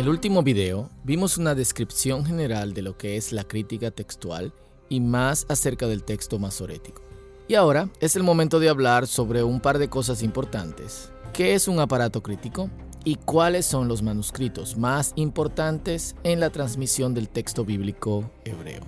el último video vimos una descripción general de lo que es la crítica textual y más acerca del texto masorético. Y ahora es el momento de hablar sobre un par de cosas importantes. ¿Qué es un aparato crítico? ¿Y cuáles son los manuscritos más importantes en la transmisión del texto bíblico hebreo?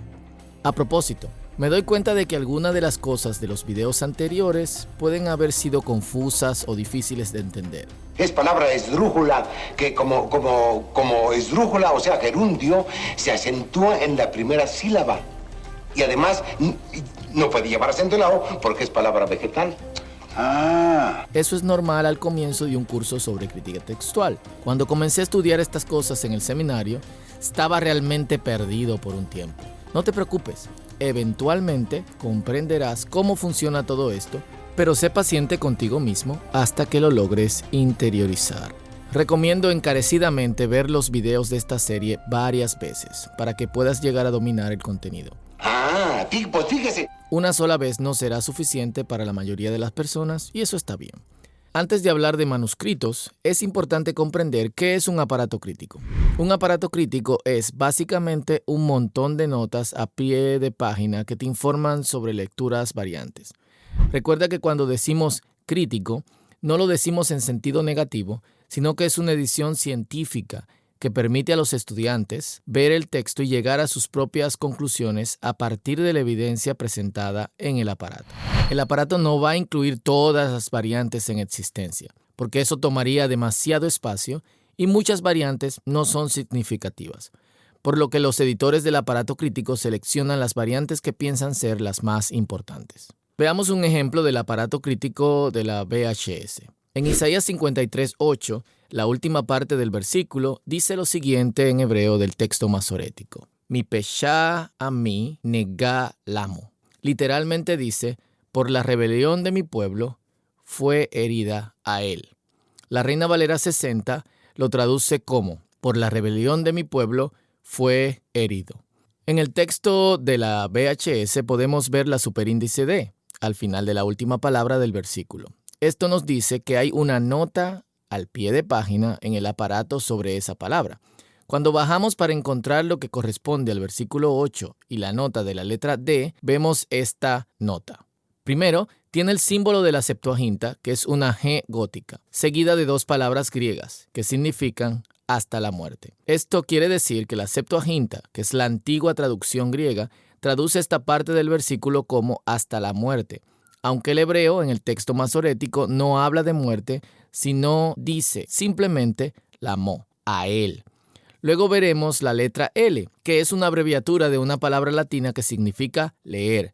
A propósito, me doy cuenta de que algunas de las cosas de los videos anteriores pueden haber sido confusas o difíciles de entender. Es palabra esdrújula, que como, como, como esdrújula, o sea, gerundio, se acentúa en la primera sílaba. Y además, no puede llevar acento lado porque es palabra vegetal. Ah. Eso es normal al comienzo de un curso sobre crítica textual. Cuando comencé a estudiar estas cosas en el seminario, estaba realmente perdido por un tiempo. No te preocupes, eventualmente comprenderás cómo funciona todo esto, pero sé paciente contigo mismo hasta que lo logres interiorizar. Recomiendo encarecidamente ver los videos de esta serie varias veces para que puedas llegar a dominar el contenido. Ah, pues fíjese. Una sola vez no será suficiente para la mayoría de las personas y eso está bien. Antes de hablar de manuscritos, es importante comprender qué es un aparato crítico. Un aparato crítico es básicamente un montón de notas a pie de página que te informan sobre lecturas variantes. Recuerda que cuando decimos crítico, no lo decimos en sentido negativo, sino que es una edición científica que permite a los estudiantes ver el texto y llegar a sus propias conclusiones a partir de la evidencia presentada en el aparato. El aparato no va a incluir todas las variantes en existencia, porque eso tomaría demasiado espacio y muchas variantes no son significativas, por lo que los editores del aparato crítico seleccionan las variantes que piensan ser las más importantes. Veamos un ejemplo del aparato crítico de la VHS. En Isaías 53.8, la última parte del versículo dice lo siguiente en hebreo del texto masorético. Mi pesha a mí nega lamo. Literalmente dice, por la rebelión de mi pueblo fue herida a él. La Reina Valera 60 lo traduce como, por la rebelión de mi pueblo fue herido. En el texto de la VHS podemos ver la superíndice D al final de la última palabra del versículo. Esto nos dice que hay una nota al pie de página en el aparato sobre esa palabra. Cuando bajamos para encontrar lo que corresponde al versículo 8 y la nota de la letra D, vemos esta nota. Primero, tiene el símbolo de la Septuaginta, que es una G gótica, seguida de dos palabras griegas, que significan hasta la muerte. Esto quiere decir que la Septuaginta, que es la antigua traducción griega, traduce esta parte del versículo como hasta la muerte, aunque el hebreo en el texto masorético no habla de muerte, sino dice simplemente la mo, a él. Luego veremos la letra L, que es una abreviatura de una palabra latina que significa leer,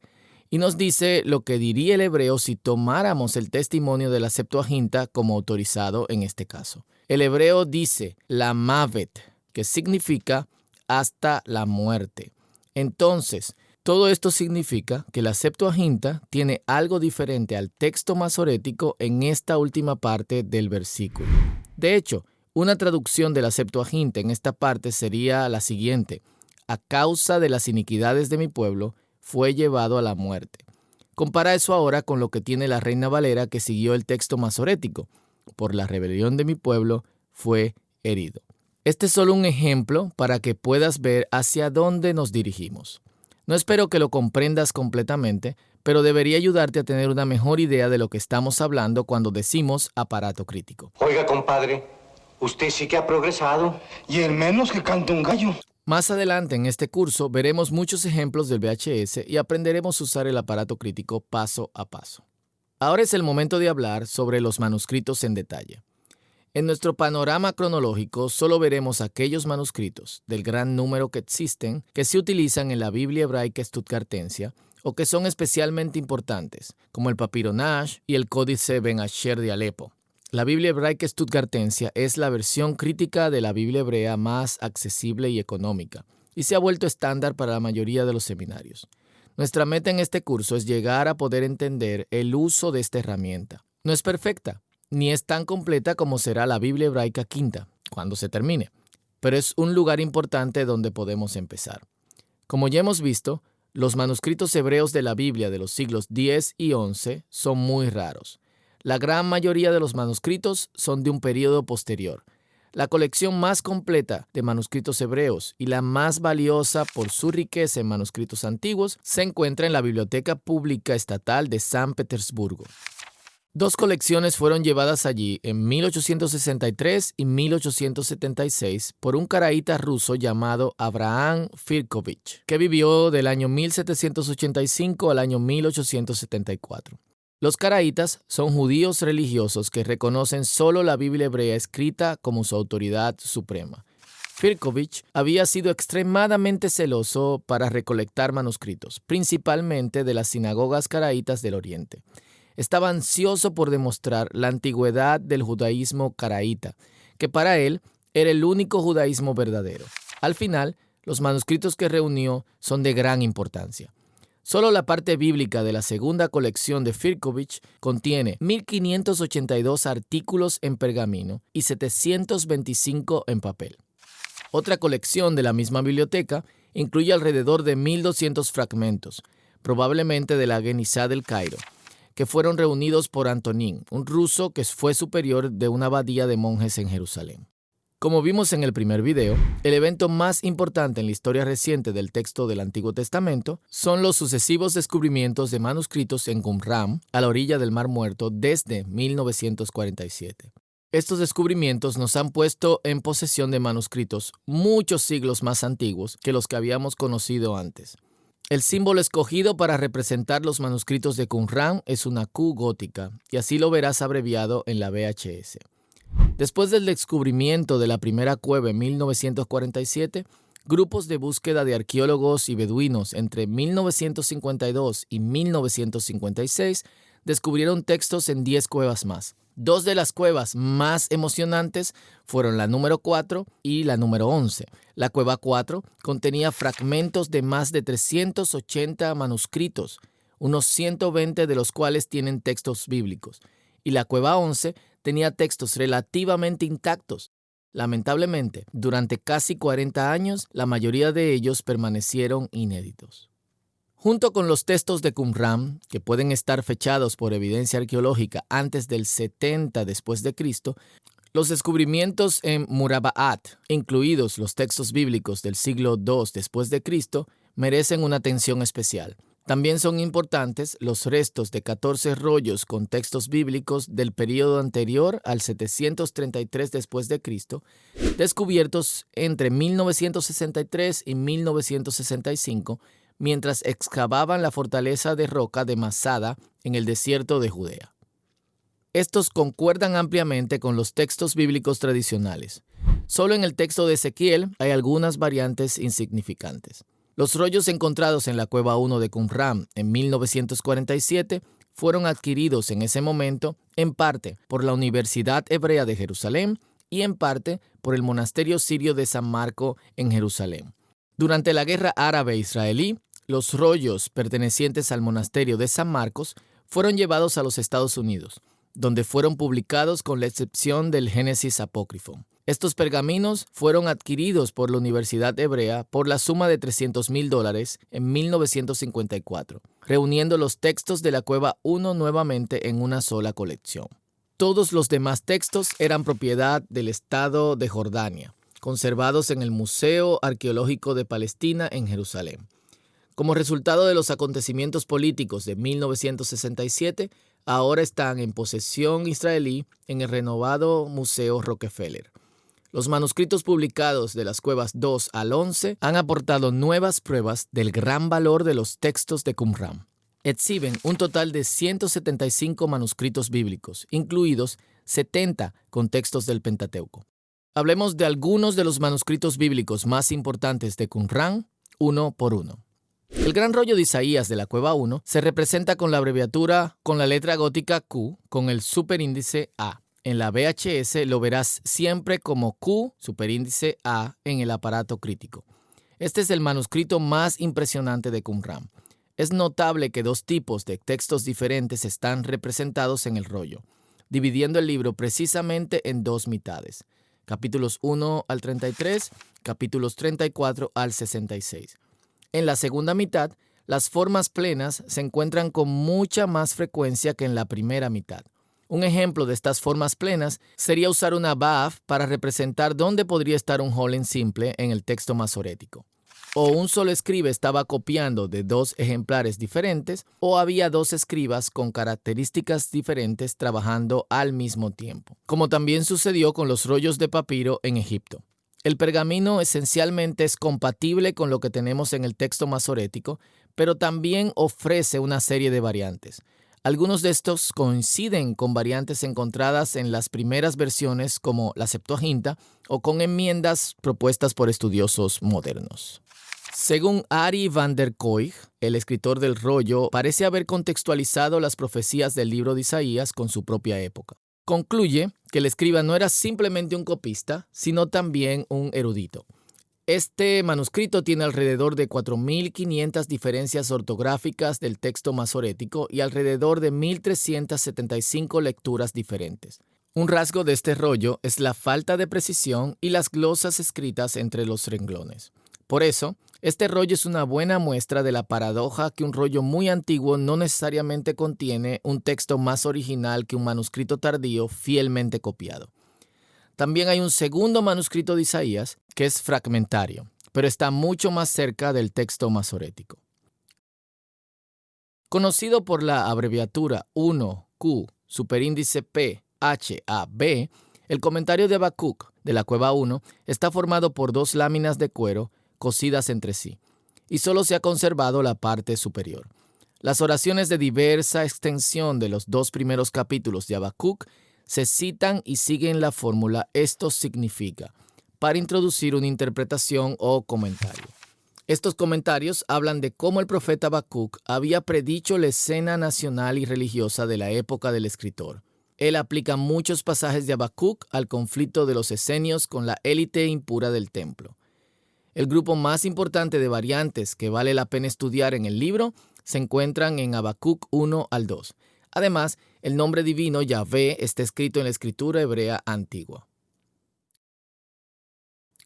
y nos dice lo que diría el hebreo si tomáramos el testimonio de la Septuaginta como autorizado en este caso. El hebreo dice la mavet, que significa hasta la muerte. Entonces, todo esto significa que la Septuaginta tiene algo diferente al texto masorético en esta última parte del versículo. De hecho, una traducción de la Septuaginta en esta parte sería la siguiente. A causa de las iniquidades de mi pueblo, fue llevado a la muerte. Compara eso ahora con lo que tiene la Reina Valera que siguió el texto masorético. Por la rebelión de mi pueblo, fue herido. Este es solo un ejemplo para que puedas ver hacia dónde nos dirigimos. No espero que lo comprendas completamente, pero debería ayudarte a tener una mejor idea de lo que estamos hablando cuando decimos aparato crítico. Oiga, compadre, usted sí que ha progresado. Y el menos que canta un gallo. Más adelante en este curso veremos muchos ejemplos del VHS y aprenderemos a usar el aparato crítico paso a paso. Ahora es el momento de hablar sobre los manuscritos en detalle. En nuestro panorama cronológico solo veremos aquellos manuscritos del gran número que existen que se utilizan en la Biblia hebraica stuttgartensia o que son especialmente importantes, como el papiro Nash y el Códice Ben Asher de Alepo. La Biblia hebraica stuttgartensia es la versión crítica de la Biblia hebrea más accesible y económica, y se ha vuelto estándar para la mayoría de los seminarios. Nuestra meta en este curso es llegar a poder entender el uso de esta herramienta. No es perfecta, ni es tan completa como será la Biblia hebraica quinta, cuando se termine, pero es un lugar importante donde podemos empezar. Como ya hemos visto, los manuscritos hebreos de la Biblia de los siglos 10 y 11 son muy raros. La gran mayoría de los manuscritos son de un periodo posterior. La colección más completa de manuscritos hebreos y la más valiosa por su riqueza en manuscritos antiguos se encuentra en la Biblioteca Pública Estatal de San Petersburgo. Dos colecciones fueron llevadas allí en 1863 y 1876 por un caraíta ruso llamado Abraham Firkovich, que vivió del año 1785 al año 1874. Los caraítas son judíos religiosos que reconocen solo la Biblia hebrea escrita como su autoridad suprema. Firkovich había sido extremadamente celoso para recolectar manuscritos, principalmente de las sinagogas caraítas del Oriente. Estaba ansioso por demostrar la antigüedad del judaísmo caraíta, que para él era el único judaísmo verdadero. Al final, los manuscritos que reunió son de gran importancia. Solo la parte bíblica de la segunda colección de Firkovich contiene 1582 artículos en pergamino y 725 en papel. Otra colección de la misma biblioteca incluye alrededor de 1200 fragmentos, probablemente de la Genizá del Cairo, que fueron reunidos por Antonín, un ruso que fue superior de una abadía de monjes en Jerusalén. Como vimos en el primer video, el evento más importante en la historia reciente del texto del Antiguo Testamento son los sucesivos descubrimientos de manuscritos en Qumran, a la orilla del Mar Muerto, desde 1947. Estos descubrimientos nos han puesto en posesión de manuscritos muchos siglos más antiguos que los que habíamos conocido antes. El símbolo escogido para representar los manuscritos de Qumran es una Q gótica, y así lo verás abreviado en la VHS. Después del descubrimiento de la primera cueva en 1947, grupos de búsqueda de arqueólogos y beduinos entre 1952 y 1956 descubrieron textos en 10 cuevas más. Dos de las cuevas más emocionantes fueron la número 4 y la número 11. La cueva 4 contenía fragmentos de más de 380 manuscritos, unos 120 de los cuales tienen textos bíblicos. Y la cueva 11 tenía textos relativamente intactos. Lamentablemente, durante casi 40 años, la mayoría de ellos permanecieron inéditos. Junto con los textos de Qumran, que pueden estar fechados por evidencia arqueológica antes del 70 después de Cristo, los descubrimientos en Murabaat, incluidos los textos bíblicos del siglo II después de Cristo, merecen una atención especial. También son importantes los restos de 14 rollos con textos bíblicos del período anterior al 733 después de Cristo, descubiertos entre 1963 y 1965 mientras excavaban la fortaleza de roca de Masada en el desierto de Judea. Estos concuerdan ampliamente con los textos bíblicos tradicionales. Solo en el texto de Ezequiel hay algunas variantes insignificantes. Los rollos encontrados en la cueva 1 de Qumran en 1947 fueron adquiridos en ese momento en parte por la Universidad Hebrea de Jerusalén y en parte por el monasterio sirio de San Marco en Jerusalén. Durante la guerra árabe-israelí, los rollos pertenecientes al monasterio de San Marcos fueron llevados a los Estados Unidos, donde fueron publicados con la excepción del Génesis apócrifo. Estos pergaminos fueron adquiridos por la Universidad Hebrea por la suma de 300 mil dólares en 1954, reuniendo los textos de la Cueva 1 nuevamente en una sola colección. Todos los demás textos eran propiedad del Estado de Jordania, conservados en el Museo Arqueológico de Palestina en Jerusalén. Como resultado de los acontecimientos políticos de 1967, ahora están en posesión israelí en el renovado Museo Rockefeller. Los manuscritos publicados de las cuevas 2 al 11 han aportado nuevas pruebas del gran valor de los textos de Qumran. Exhiben un total de 175 manuscritos bíblicos, incluidos 70 con textos del Pentateuco. Hablemos de algunos de los manuscritos bíblicos más importantes de Qumran, uno por uno. El gran rollo de Isaías de la cueva 1 se representa con la abreviatura con la letra gótica Q con el superíndice A. En la VHS lo verás siempre como Q, superíndice A, en el aparato crítico. Este es el manuscrito más impresionante de Qumran. Es notable que dos tipos de textos diferentes están representados en el rollo, dividiendo el libro precisamente en dos mitades, capítulos 1 al 33, capítulos 34 al 66. En la segunda mitad, las formas plenas se encuentran con mucha más frecuencia que en la primera mitad. Un ejemplo de estas formas plenas sería usar una BAF para representar dónde podría estar un Hollen simple en el texto masorético. O un solo escriba estaba copiando de dos ejemplares diferentes, o había dos escribas con características diferentes trabajando al mismo tiempo, como también sucedió con los rollos de papiro en Egipto. El pergamino esencialmente es compatible con lo que tenemos en el texto masorético, pero también ofrece una serie de variantes. Algunos de estos coinciden con variantes encontradas en las primeras versiones como la Septuaginta o con enmiendas propuestas por estudiosos modernos. Según Ari van der Koig, el escritor del rollo parece haber contextualizado las profecías del libro de Isaías con su propia época. Concluye que el escriba no era simplemente un copista, sino también un erudito. Este manuscrito tiene alrededor de 4.500 diferencias ortográficas del texto masorético y alrededor de 1.375 lecturas diferentes. Un rasgo de este rollo es la falta de precisión y las glosas escritas entre los renglones. Por eso, este rollo es una buena muestra de la paradoja que un rollo muy antiguo no necesariamente contiene un texto más original que un manuscrito tardío fielmente copiado. También hay un segundo manuscrito de Isaías que es fragmentario, pero está mucho más cerca del texto masorético. Conocido por la abreviatura 1Q, superíndice P, H, A, B, el comentario de Habacuc de la cueva 1 está formado por dos láminas de cuero cosidas entre sí, y solo se ha conservado la parte superior. Las oraciones de diversa extensión de los dos primeros capítulos de Habacuc se citan y siguen la fórmula esto significa para introducir una interpretación o comentario. Estos comentarios hablan de cómo el profeta Habacuc había predicho la escena nacional y religiosa de la época del escritor. Él aplica muchos pasajes de Habacuc al conflicto de los esenios con la élite impura del templo. El grupo más importante de variantes que vale la pena estudiar en el libro se encuentran en Habacuc 1 al 2. Además, el nombre divino Yahvé está escrito en la escritura hebrea antigua.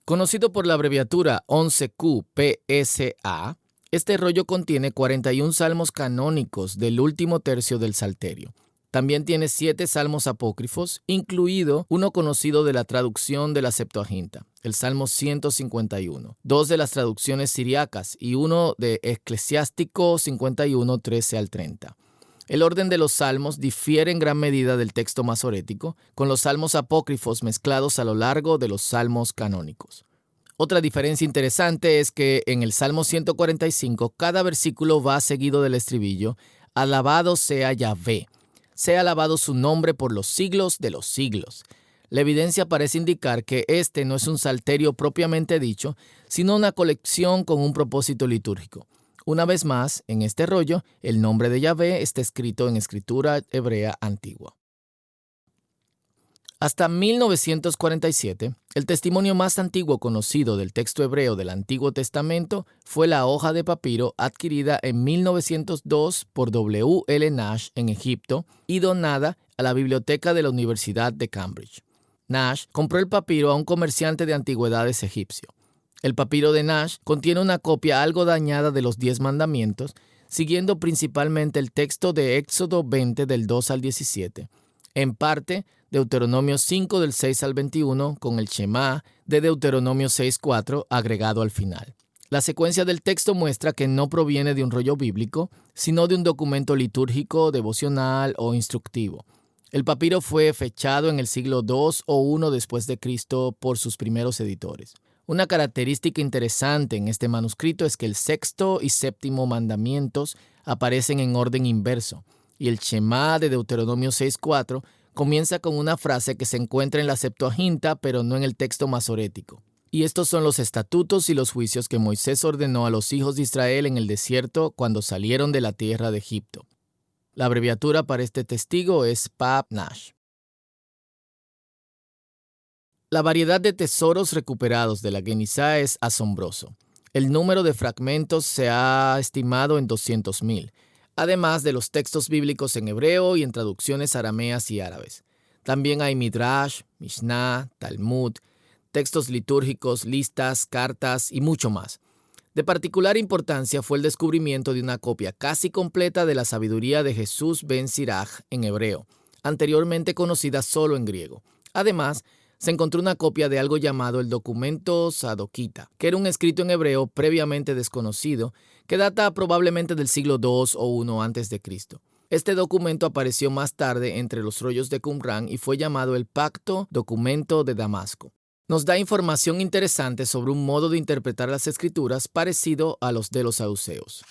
Conocido por la abreviatura 11QPSA, este rollo contiene 41 salmos canónicos del último tercio del Salterio. También tiene siete salmos apócrifos, incluido uno conocido de la traducción de la Septuaginta, el Salmo 151, dos de las traducciones siriacas y uno de Eclesiástico 51, 13 al 30. El orden de los salmos difiere en gran medida del texto masorético, con los salmos apócrifos mezclados a lo largo de los salmos canónicos. Otra diferencia interesante es que en el Salmo 145 cada versículo va seguido del estribillo, Alabado sea Yahvé, sea alabado su nombre por los siglos de los siglos. La evidencia parece indicar que este no es un salterio propiamente dicho, sino una colección con un propósito litúrgico. Una vez más, en este rollo, el nombre de Yahvé está escrito en escritura hebrea antigua. Hasta 1947, el testimonio más antiguo conocido del texto hebreo del Antiguo Testamento fue la hoja de papiro adquirida en 1902 por W. L. Nash en Egipto y donada a la biblioteca de la Universidad de Cambridge. Nash compró el papiro a un comerciante de antigüedades egipcio. El papiro de Nash contiene una copia algo dañada de los diez mandamientos, siguiendo principalmente el texto de Éxodo 20 del 2 al 17, en parte Deuteronomio 5 del 6 al 21 con el Shema de Deuteronomio 6.4 agregado al final. La secuencia del texto muestra que no proviene de un rollo bíblico, sino de un documento litúrgico, devocional o instructivo. El papiro fue fechado en el siglo II o I después de Cristo por sus primeros editores. Una característica interesante en este manuscrito es que el sexto y séptimo mandamientos aparecen en orden inverso, y el Shema de Deuteronomio 6.4 comienza con una frase que se encuentra en la Septuaginta, pero no en el texto masorético. Y estos son los estatutos y los juicios que Moisés ordenó a los hijos de Israel en el desierto cuando salieron de la tierra de Egipto. La abreviatura para este testigo es Pap Nash. La variedad de tesoros recuperados de la Genizá es asombroso. El número de fragmentos se ha estimado en 200.000, además de los textos bíblicos en hebreo y en traducciones arameas y árabes. También hay Midrash, Mishnah, Talmud, textos litúrgicos, listas, cartas y mucho más. De particular importancia fue el descubrimiento de una copia casi completa de la sabiduría de Jesús ben Siraj en hebreo, anteriormente conocida solo en griego. Además, se encontró una copia de algo llamado el documento Sadokita, que era un escrito en hebreo previamente desconocido, que data probablemente del siglo II o I Cristo. Este documento apareció más tarde entre los rollos de Qumran y fue llamado el Pacto Documento de Damasco. Nos da información interesante sobre un modo de interpretar las escrituras parecido a los de los saduceos.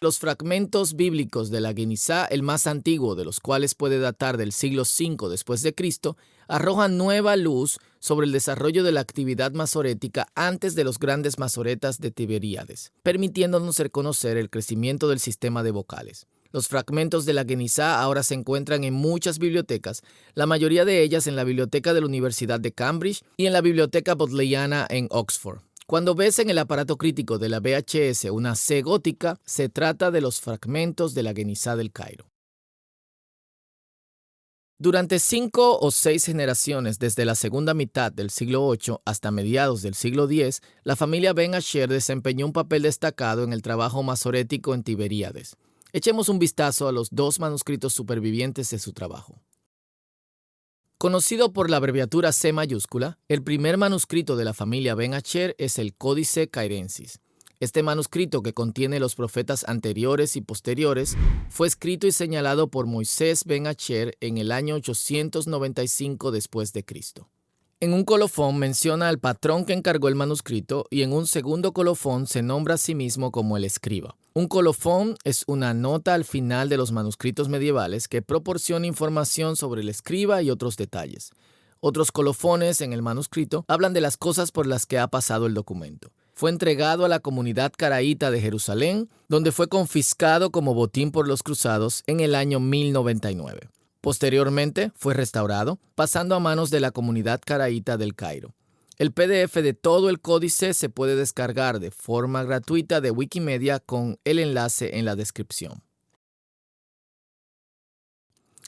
Los fragmentos bíblicos de la Genizá, el más antiguo de los cuales puede datar del siglo V después de Cristo, arrojan nueva luz sobre el desarrollo de la actividad masorética antes de los grandes masoretas de Tiberíades, permitiéndonos reconocer el crecimiento del sistema de vocales. Los fragmentos de la Genizá ahora se encuentran en muchas bibliotecas, la mayoría de ellas en la biblioteca de la Universidad de Cambridge y en la biblioteca bodleiana en Oxford. Cuando ves en el aparato crítico de la VHS una C gótica, se trata de los fragmentos de la Genizá del Cairo. Durante cinco o seis generaciones, desde la segunda mitad del siglo VIII hasta mediados del siglo X, la familia Ben Asher desempeñó un papel destacado en el trabajo masorético en Tiberíades. Echemos un vistazo a los dos manuscritos supervivientes de su trabajo. Conocido por la abreviatura C mayúscula, el primer manuscrito de la familia Ben Acher es el Códice Cairensis. Este manuscrito, que contiene los profetas anteriores y posteriores, fue escrito y señalado por Moisés Ben Acher en el año 895 después de Cristo. En un colofón menciona al patrón que encargó el manuscrito y en un segundo colofón se nombra a sí mismo como el escriba. Un colofón es una nota al final de los manuscritos medievales que proporciona información sobre el escriba y otros detalles. Otros colofones en el manuscrito hablan de las cosas por las que ha pasado el documento. Fue entregado a la comunidad caraíta de Jerusalén, donde fue confiscado como botín por los cruzados en el año 1099. Posteriormente fue restaurado, pasando a manos de la comunidad caraíta del Cairo. El PDF de todo el códice se puede descargar de forma gratuita de Wikimedia con el enlace en la descripción.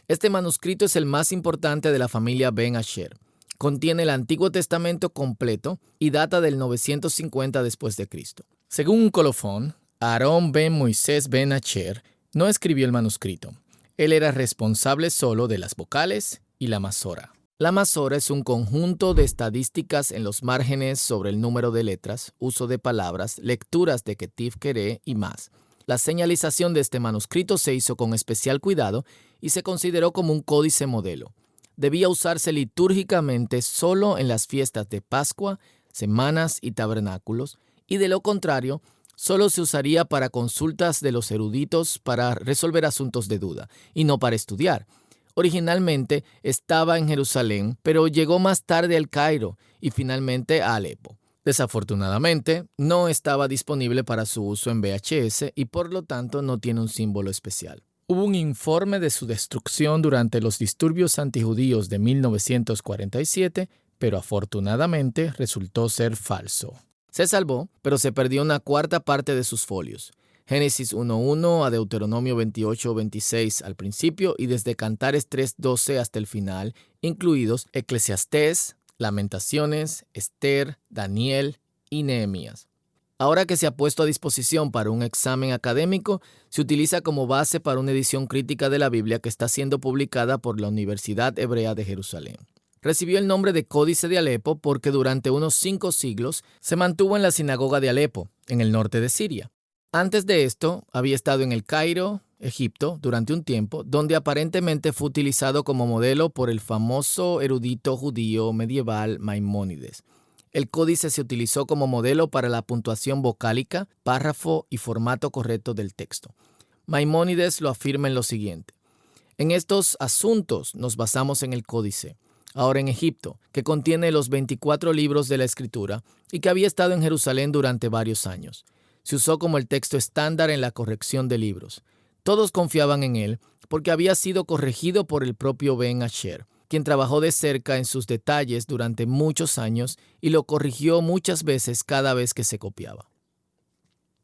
Este manuscrito es el más importante de la familia Ben Asher. Contiene el Antiguo Testamento completo y data del 950 después de Cristo. Según un colofón, Aarón ben Moisés ben Asher no escribió el manuscrito. Él era responsable solo de las vocales y la masora. La masora es un conjunto de estadísticas en los márgenes sobre el número de letras, uso de palabras, lecturas de Ketif Kere y más. La señalización de este manuscrito se hizo con especial cuidado y se consideró como un códice modelo. Debía usarse litúrgicamente solo en las fiestas de Pascua, semanas y tabernáculos, y de lo contrario, solo se usaría para consultas de los eruditos para resolver asuntos de duda, y no para estudiar. Originalmente estaba en Jerusalén, pero llegó más tarde al Cairo y finalmente a Alepo. Desafortunadamente, no estaba disponible para su uso en VHS y por lo tanto no tiene un símbolo especial. Hubo un informe de su destrucción durante los disturbios antijudíos de 1947, pero afortunadamente resultó ser falso. Se salvó, pero se perdió una cuarta parte de sus folios. Génesis 1.1 a Deuteronomio 28.26 al principio y desde Cantares 3.12 hasta el final, incluidos Eclesiastés, Lamentaciones, Esther, Daniel y Nehemías. Ahora que se ha puesto a disposición para un examen académico, se utiliza como base para una edición crítica de la Biblia que está siendo publicada por la Universidad Hebrea de Jerusalén. Recibió el nombre de Códice de Alepo porque durante unos cinco siglos se mantuvo en la sinagoga de Alepo, en el norte de Siria. Antes de esto, había estado en el Cairo, Egipto, durante un tiempo, donde aparentemente fue utilizado como modelo por el famoso erudito judío medieval Maimónides. El códice se utilizó como modelo para la puntuación vocálica, párrafo y formato correcto del texto. Maimónides lo afirma en lo siguiente. En estos asuntos nos basamos en el códice ahora en Egipto, que contiene los 24 libros de la Escritura y que había estado en Jerusalén durante varios años. Se usó como el texto estándar en la corrección de libros. Todos confiaban en él porque había sido corregido por el propio Ben Asher, quien trabajó de cerca en sus detalles durante muchos años y lo corrigió muchas veces cada vez que se copiaba.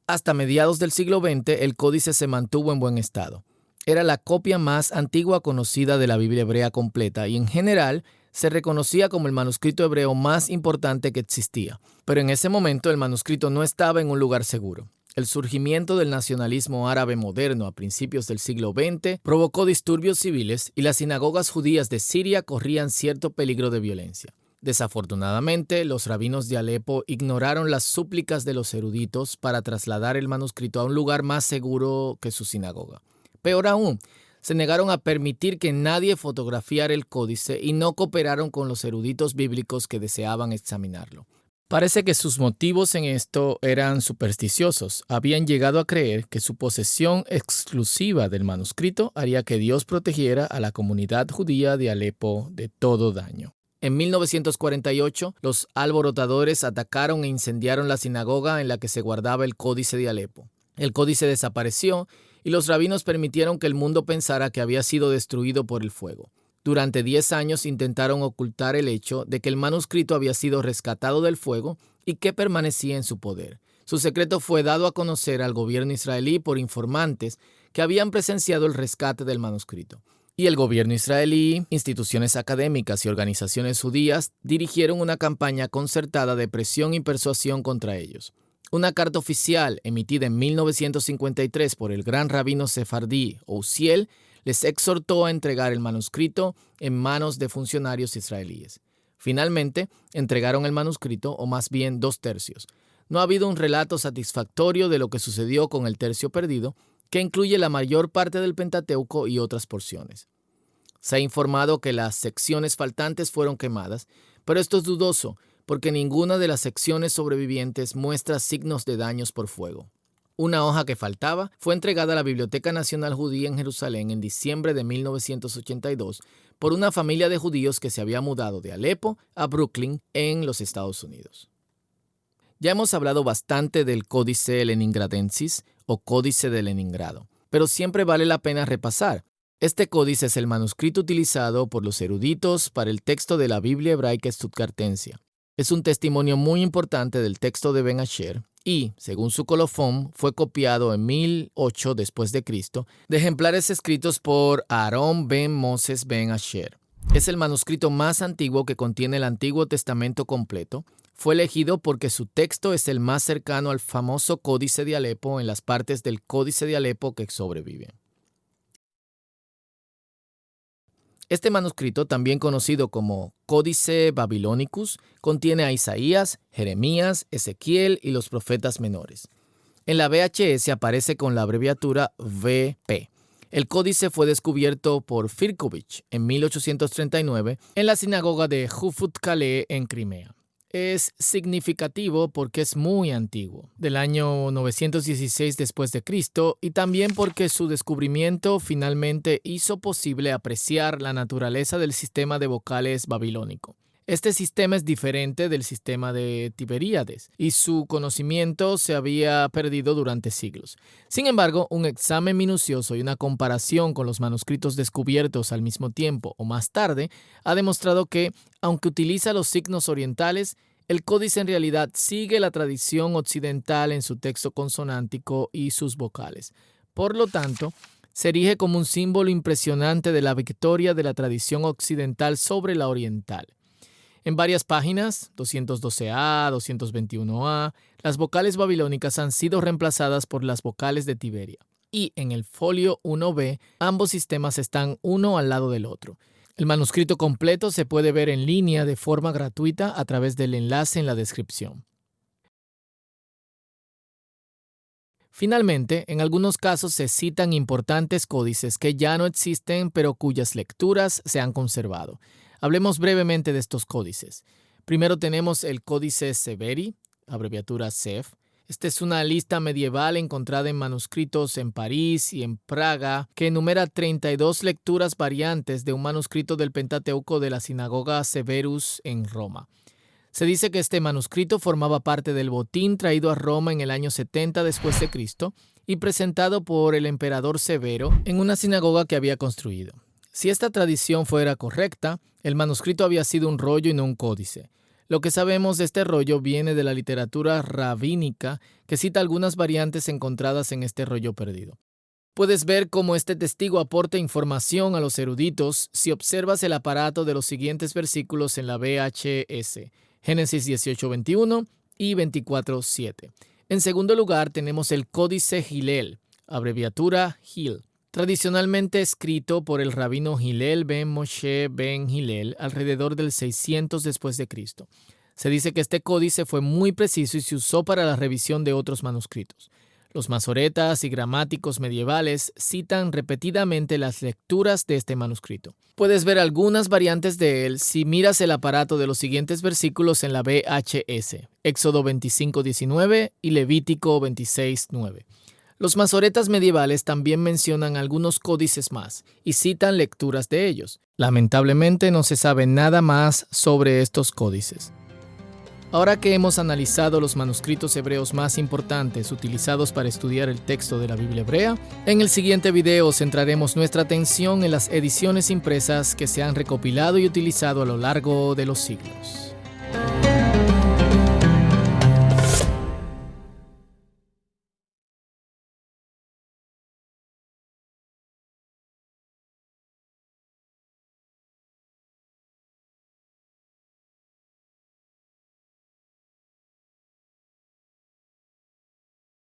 Hasta mediados del siglo XX el códice se mantuvo en buen estado era la copia más antigua conocida de la Biblia hebrea completa y en general se reconocía como el manuscrito hebreo más importante que existía. Pero en ese momento el manuscrito no estaba en un lugar seguro. el surgimiento del nacionalismo árabe moderno a principios del siglo XX provocó disturbios civiles y las sinagogas judías de Siria corrían cierto peligro de violencia. Desafortunadamente, los rabinos de Alepo ignoraron las súplicas de los eruditos para trasladar el manuscrito a un lugar más seguro que su sinagoga. Peor aún, se negaron a permitir que nadie fotografiara el códice y no cooperaron con los eruditos bíblicos que deseaban examinarlo. Parece que sus motivos en esto eran supersticiosos. Habían llegado a creer que su posesión exclusiva del manuscrito haría que Dios protegiera a la comunidad judía de Alepo de todo daño. En 1948, los alborotadores atacaron e incendiaron la sinagoga en la que se guardaba el Códice de Alepo. El códice desapareció y los rabinos permitieron que el mundo pensara que había sido destruido por el fuego. Durante 10 años intentaron ocultar el hecho de que el manuscrito había sido rescatado del fuego y que permanecía en su poder. Su secreto fue dado a conocer al gobierno israelí por informantes que habían presenciado el rescate del manuscrito. Y el gobierno israelí, instituciones académicas y organizaciones judías dirigieron una campaña concertada de presión y persuasión contra ellos. Una carta oficial emitida en 1953 por el gran rabino sefardí Ousiel les exhortó a entregar el manuscrito en manos de funcionarios israelíes. Finalmente, entregaron el manuscrito, o más bien dos tercios. No ha habido un relato satisfactorio de lo que sucedió con el tercio perdido, que incluye la mayor parte del Pentateuco y otras porciones. Se ha informado que las secciones faltantes fueron quemadas, pero esto es dudoso, porque ninguna de las secciones sobrevivientes muestra signos de daños por fuego. Una hoja que faltaba fue entregada a la Biblioteca Nacional Judía en Jerusalén en diciembre de 1982 por una familia de judíos que se había mudado de Alepo a Brooklyn en los Estados Unidos. Ya hemos hablado bastante del Códice Leningradensis o Códice de Leningrado, pero siempre vale la pena repasar. Este códice es el manuscrito utilizado por los eruditos para el texto de la Biblia hebraica stuttgartensia. Es un testimonio muy importante del texto de Ben Asher y, según su colofón, fue copiado en 1008 después de Cristo de ejemplares escritos por Aarón ben Moses ben Asher. Es el manuscrito más antiguo que contiene el Antiguo Testamento completo. Fue elegido porque su texto es el más cercano al famoso Códice de Alepo en las partes del Códice de Alepo que sobreviven. Este manuscrito, también conocido como Códice Babilonicus, contiene a Isaías, Jeremías, Ezequiel y los profetas menores. En la VHS aparece con la abreviatura VP. El códice fue descubierto por Firkovich en 1839 en la sinagoga de Kale en Crimea es significativo porque es muy antiguo, del año 916 después de Cristo, y también porque su descubrimiento finalmente hizo posible apreciar la naturaleza del sistema de vocales babilónico. Este sistema es diferente del sistema de Tiberíades y su conocimiento se había perdido durante siglos. Sin embargo, un examen minucioso y una comparación con los manuscritos descubiertos al mismo tiempo o más tarde ha demostrado que, aunque utiliza los signos orientales, el códice en realidad sigue la tradición occidental en su texto consonántico y sus vocales. Por lo tanto, se erige como un símbolo impresionante de la victoria de la tradición occidental sobre la oriental. En varias páginas, 212a, 221a, las vocales babilónicas han sido reemplazadas por las vocales de Tiberia. Y en el folio 1b, ambos sistemas están uno al lado del otro. El manuscrito completo se puede ver en línea de forma gratuita a través del enlace en la descripción. Finalmente, en algunos casos se citan importantes códices que ya no existen pero cuyas lecturas se han conservado. Hablemos brevemente de estos códices. Primero tenemos el Códice Severi, abreviatura CEF. Esta es una lista medieval encontrada en manuscritos en París y en Praga que enumera 32 lecturas variantes de un manuscrito del Pentateuco de la sinagoga Severus en Roma. Se dice que este manuscrito formaba parte del botín traído a Roma en el año 70 después de Cristo y presentado por el emperador Severo en una sinagoga que había construido. Si esta tradición fuera correcta, el manuscrito había sido un rollo y no un códice. Lo que sabemos de este rollo viene de la literatura rabínica que cita algunas variantes encontradas en este rollo perdido. Puedes ver cómo este testigo aporta información a los eruditos si observas el aparato de los siguientes versículos en la VHS, Génesis 18:21 y 24:7. En segundo lugar, tenemos el Códice Gilel, abreviatura Gil, tradicionalmente escrito por el rabino Gilel ben Moshe ben Gilel alrededor del 600 después de Cristo. Se dice que este códice fue muy preciso y se usó para la revisión de otros manuscritos. Los masoretas y gramáticos medievales citan repetidamente las lecturas de este manuscrito. Puedes ver algunas variantes de él si miras el aparato de los siguientes versículos en la VHS, Éxodo 25.19 y Levítico 26.9. Los masoretas medievales también mencionan algunos códices más y citan lecturas de ellos. Lamentablemente no se sabe nada más sobre estos códices. Ahora que hemos analizado los manuscritos hebreos más importantes utilizados para estudiar el texto de la Biblia hebrea, en el siguiente video centraremos nuestra atención en las ediciones impresas que se han recopilado y utilizado a lo largo de los siglos.